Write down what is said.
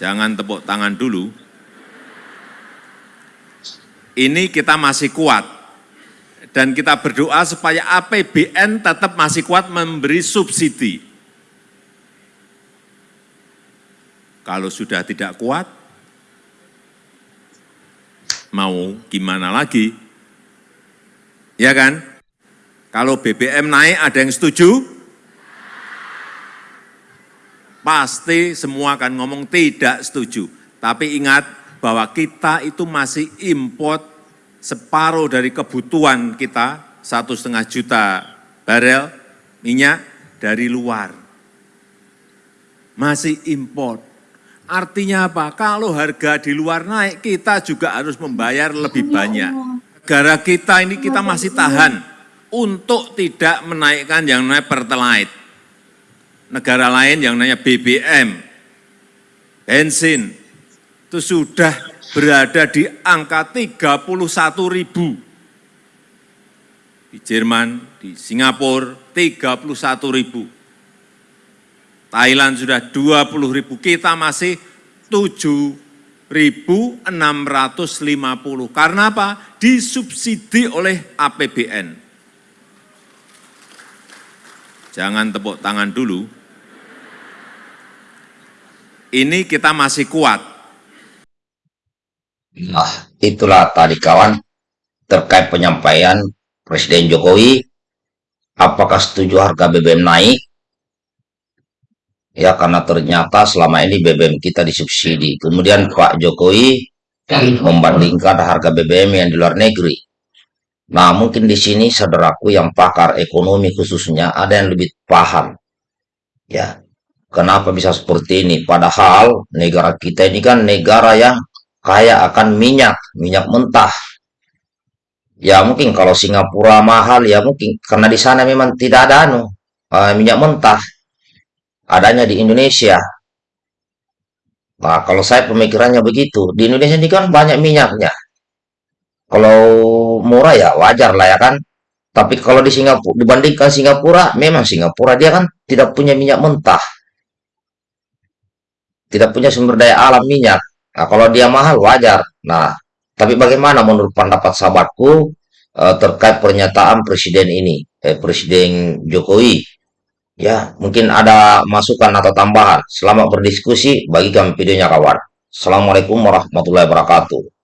Jangan tepuk tangan dulu. Ini kita masih kuat. Dan kita berdoa supaya APBN tetap masih kuat memberi subsidi. Kalau sudah tidak kuat, mau gimana lagi? Ya kan? Kalau BBM naik ada yang setuju? Pasti semua akan ngomong tidak setuju. Tapi ingat bahwa kita itu masih import separuh dari kebutuhan kita, satu setengah juta barel minyak dari luar. Masih import. Artinya apa? Kalau harga di luar naik, kita juga harus membayar lebih banyak. Negara kita ini kita masih tahan untuk tidak menaikkan yang namanya pertalite. Negara lain yang namanya BBM, bensin, itu sudah berada di angka 31 ribu. Di Jerman, di Singapura 31 ribu. Thailand sudah 20 ribu, kita masih 7.650. Karena apa? Disubsidi oleh APBN. Jangan tepuk tangan dulu. Ini kita masih kuat. Nah, itulah tadi kawan terkait penyampaian Presiden Jokowi. Apakah setuju harga BBM naik? Ya, karena ternyata selama ini BBM kita disubsidi. Kemudian Pak Jokowi membandingkan harga BBM yang di luar negeri. Nah, mungkin di sini saudaraku yang pakar ekonomi khususnya ada yang lebih paham. Ya, kenapa bisa seperti ini? Padahal negara kita ini kan negara yang kaya akan minyak, minyak mentah. Ya, mungkin kalau Singapura mahal ya mungkin karena di sana memang tidak ada anu uh, minyak mentah. Adanya di Indonesia. Nah, kalau saya pemikirannya begitu, di Indonesia ini kan banyak minyaknya. Kalau murah ya wajar lah ya kan. Tapi kalau di Singapura dibandingkan Singapura, memang Singapura dia kan tidak punya minyak mentah. Tidak punya sumber daya alam minyak. Nah, kalau dia mahal wajar. Nah, tapi bagaimana menurut pendapat sahabatku eh, terkait pernyataan presiden ini, eh, Presiden Jokowi? Ya, mungkin ada masukan atau tambahan. Selamat berdiskusi, bagi kami videonya kawan. Assalamualaikum warahmatullahi wabarakatuh.